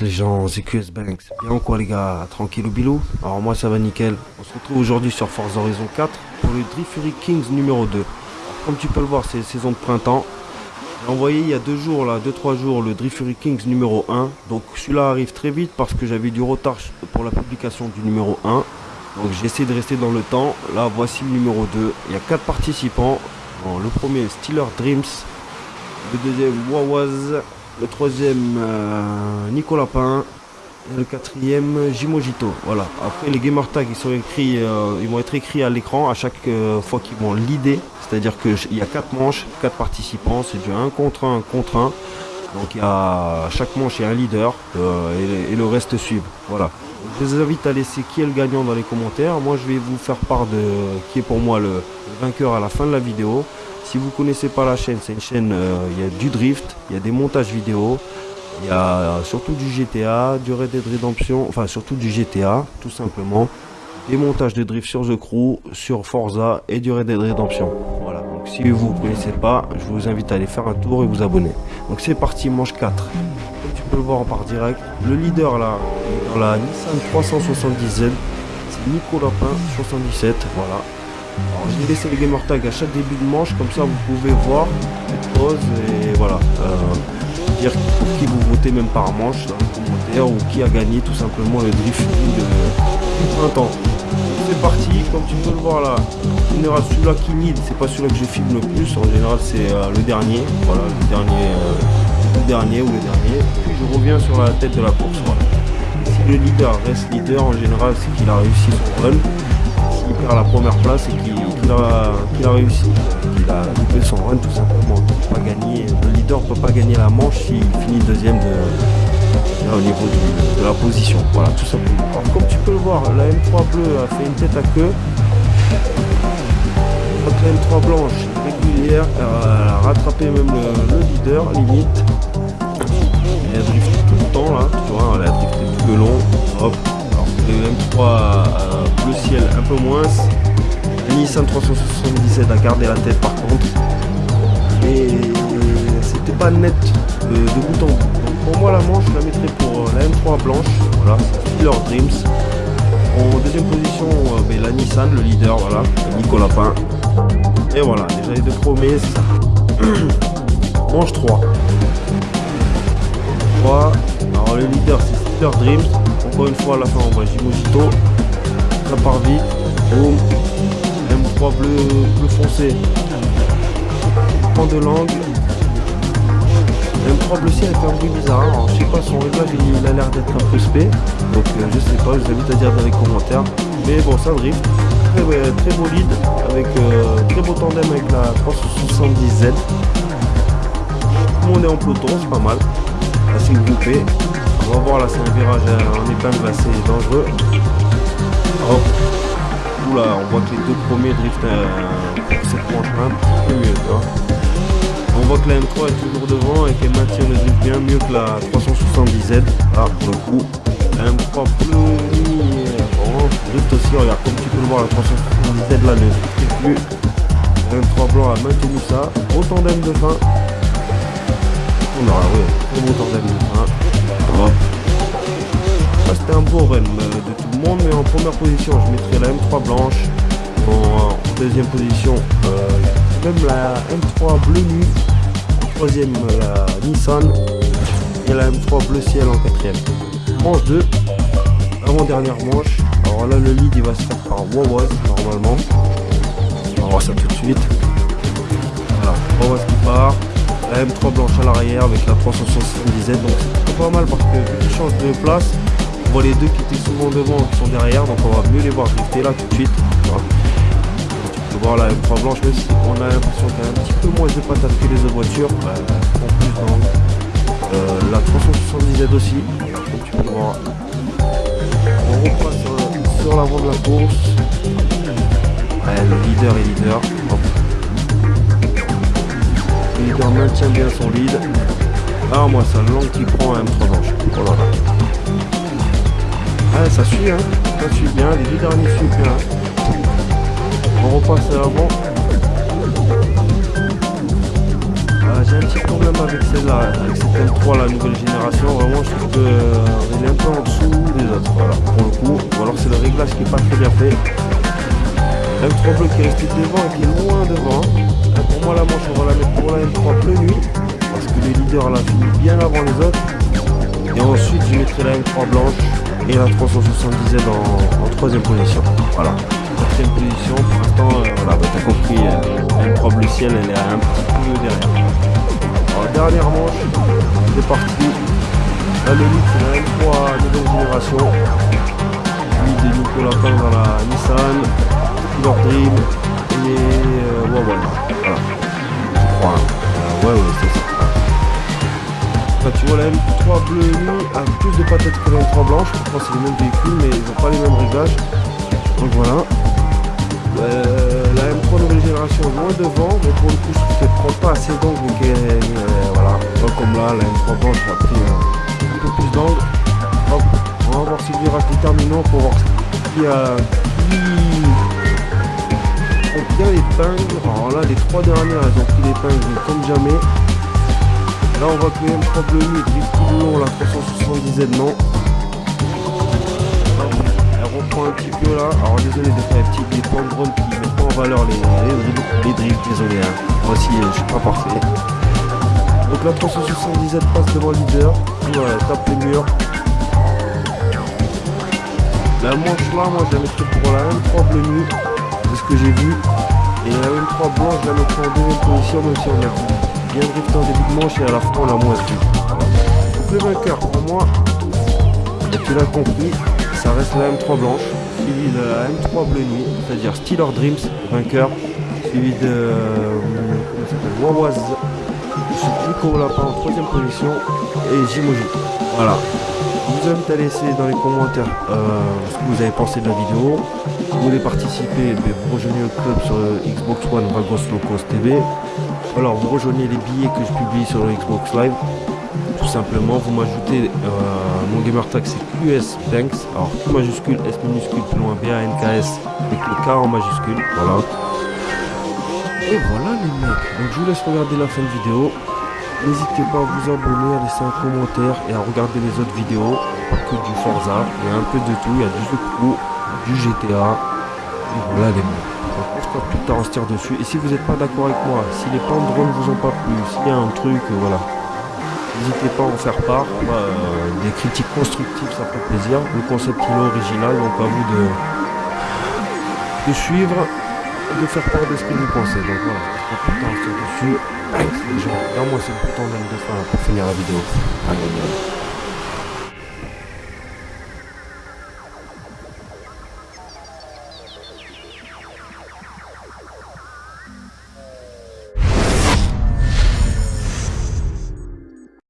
Les gens, c'est QS Banks. Bien quoi les gars, tranquille ou bilou? Alors moi ça va nickel. On se retrouve aujourd'hui sur Forza Horizon 4 pour le Drift Fury Kings numéro 2. comme tu peux le voir, c'est saison de printemps. J'ai envoyé il y a deux jours, là, deux trois jours, le Drift Fury Kings numéro 1. Donc celui-là arrive très vite parce que j'avais du retard pour la publication du numéro 1. Donc j'essaie de rester dans le temps. Là voici le numéro 2. Il y a quatre participants. le premier Steeler Dreams. Le deuxième Wawaz. Le troisième, euh, Nicolas Pain. Et le quatrième, Jimojito. Voilà. Après, les gamer tags, ils, sont écrits, euh, ils vont être écrits à l'écran à chaque euh, fois qu'ils vont l'idée. C'est-à-dire qu'il y a quatre manches, quatre participants. C'est du 1 contre 1 contre 1. Donc, il y a, chaque manche, il y a un leader et, le reste suivent. Voilà. Je vous invite à laisser qui est le gagnant dans les commentaires. Moi, je vais vous faire part de qui est pour moi le vainqueur à la fin de la vidéo. Si vous connaissez pas la chaîne, c'est une chaîne, euh, il y a du drift, il y a des montages vidéo, il y a surtout du GTA, du Red Dead Redemption, enfin surtout du GTA, tout simplement. Des montages de drift sur The Crew, sur Forza et du Red Dead Redemption. Voilà, donc si vous ne connaissez pas, je vous invite à aller faire un tour et vous abonner. Donc c'est parti, manche 4. Comme tu peux le voir en part direct, le leader là, dans la Nissan 370Z, c'est Nicolas Lapin 77, voilà. Alors laissé les gamer tags à chaque début de manche, comme ça vous pouvez voir, pause et voilà. Euh, dire pour qui vous votez même par manche dans les commentaires ou qui a gagné tout simplement le drift du printemps. C'est parti, comme tu peux le voir là, en général celui-là qui lead, c'est pas celui-là que je filme le plus, en général c'est euh, le dernier, voilà, le dernier, euh, le dernier ou le dernier, puis je reviens sur la tête de la course, Si le leader reste leader, en général c'est qu'il a réussi son run, perd la première place et qu'il a, réussi. Il a loupé son run tout simplement. pas gagner, le leader ne peut pas gagner la manche s'il finit deuxième au niveau de, la position. Voilà, tout simplement. Alors, comme tu peux le voir, la M3 bleue a fait une tête à queue. La M3 blanche régulière, elle a rattrapé même le, leader, limite. elle a drifté tout le temps là, tu vois, elle a drifté tout le long. Hop, le M3 euh, bleu ciel un peu moins. Nissan 377 a gardé la tête par contre. Et c'était pas net de, bout en bout. Donc pour moi la manche je la mettrai pour la M3 blanche. Voilà, leur Dreams. En deuxième position, euh, ben, la Nissan, le leader, voilà, Nicolas Pain. Et voilà, déjà les deux ça. manche 3. 3. Alors le leader c'est Steeler Dreams. Encore une fois, à la fin, on voit Jimojito. Ça part vite. Boum. M3 bleu, bleu foncé. Prend de l'angle. M3 bleu ciel fait un bruit bizarre. Je sais pas, son réglage il a l'air d'être un peu spé. Donc euh, je sais pas, je vous invite à dire dans les commentaires. Mais bon, ça drift. Très, très beau lead. Avec euh, très beau tandem avec la 370Z. Tout le monde est en peloton, c'est pas mal. Assez groupé. On va voir là, c'est un virage en épingle assez dangereux. Hop. Oula, on voit que les deux premiers driftent euh, pour cette un petit peu mieux. On voit que la M3 est toujours devant et qu'elle maintient le drift bien mieux que la 370Z. Ah, pour le coup, la M3 bleu drift aussi, regarde, comme tu peux le voir, la 370Z là ne drift plus. La M3 blanc a maintenu ça. Au tandem de fin. On aura, beau fin. C'était un beau run euh, de tout le monde, mais en première position, je mettrais la M3 blanche. En, deuxième position, euh, même la M3 bleu nuit. En troisième, la Nissan. Et la M3 bleu ciel en quatrième. Manche 2, avant-dernière manche. Alors là, le lead, il va se faire par Wawaz, normalement. On va voir ça tout de suite. Voilà, Wawaz qui part. La M3 blanche à l'arrière avec la 370Z. Donc c'est pas mal parce que tu change de place, on voit les deux qui étaient souvent devant qui sont derrière. Donc on va mieux les voir drifter là tout de suite. Tu peux voir la M3 blanche, même si on a l'impression qu'il y a un petit peu moins de patates que les autres voitures. Bah, en plus euh, la 370Z aussi. Comme tu peux voir. On repasse sur, l'avant de la course. le leader est leader. Leader maintient bien son lead. Ah moi ça langue qui prend un 3 blanche. Oh là là. Ah ça suit hein. Ça suit bien. Les deux derniers suivent bien. On repasse à l'avant. Ah j'ai un petit problème avec celle-là, avec cette M3, la nouvelle génération. Vraiment, je trouve qu'elle est un peu en dessous des autres, voilà, pour le coup. Ou alors c'est le réglage qui est pas très bien fait. M3 bleu qui est resté devant et qui est loin devant. Euh, pour moi, la manche, on va la mettre pour la M3 bleu nuit, parce que le leader l'a fini bien avant les autres. Et ensuite, je mettrai la M3 blanche et la 370Z en, en troisième position. Voilà quatrième position. Pour l'instant, euh, voilà, bah, t'as compris, euh, M3 bleu ciel, elle est un petit peu derrière. Alors, dernière manche, c'est parti. La c'est la M3 nouvelle génération. Lui de Nicolas dans la Nissan, Dream et euh, ouais, ouais, voilà. Euh, ouais, ouais, c'est ça. Tu vois la M3 bleu nuit a plus de patates que la M3 blanche. Je crois que c'est les mêmes véhicules, mais ils n'ont pas les mêmes réglages. Donc voilà. Euh, la M3 nouvelle génération loin devant, mais pour le coup, je ne prend pas assez d'angle. Euh, voilà, pas comme là, la M3 blanche a pris un plus d'angle. On va voir si lui reste déterminant pour voir qui a bien l'épingle. Alors là, les trois dernières, elles ont pris l'épingle comme jamais. Là, on voit que le M3 bleu nuit drift tout le long, la 370Z non un petit peu là. Alors désolé de faire des petits points qui mettent pas en valeur les, les, les drifts, désolé. Hein. Moi aussi euh, je suis pas parfait. Donc la 377 passe devant le leader. Voilà, tape les murs. La manche là, moi je la mettrai pour la M3 bleu nuit, de ce que j'ai vu. Et la M3 blanche, je la mettrai en deuxième position, même si on a bien drifté en début de manche et à la fin on l'a moins vu. Donc le vainqueur pour moi, et tu l'as compris, ça reste la M3 blanche, suivi de la M3 bleu nuit, c'est-à-dire Steeler Dreams, vainqueur, suivi de euh, Wawaz, Nico Lapin en troisième position et Jimoji. Voilà. Je vous invite à laisser dans les commentaires euh, ce que vous avez pensé de la vidéo. Vous voulez participer, ben, vous rejoignez le club sur Xbox One Vagos Locos TV. Alors vous rejoignez les billets que je publie sur le Xbox Live. Tout simplement vous m'ajoutez euh, mon gamer tag c'est QS Banks. Alors Q majuscule S minuscule plus loin B A N K S avec le K en majuscule. Voilà. Et voilà les mecs. Donc je vous laisse regarder la fin de vidéo. N'hésitez pas à vous abonner à laisser un commentaire et à regarder les autres vidéos. Pas que du Forza il y a un peu de tout. Il y a du Zuku du GTA et voilà les mecs on se pas plus tard on se tire dessus et si vous n'êtes pas d'accord avec moi si les pans de drone vous ont pas plu s'il y a un truc voilà N'hésitez pas à en faire part. Euh, des critiques constructives, ça fait plaisir. Le concept il est original, donc à vous de, de suivre et de faire part de ce que vous pensez. Donc voilà, je pas dessus. Les gens, moi c'est le bouton de fin pour finir la vidéo. Allez.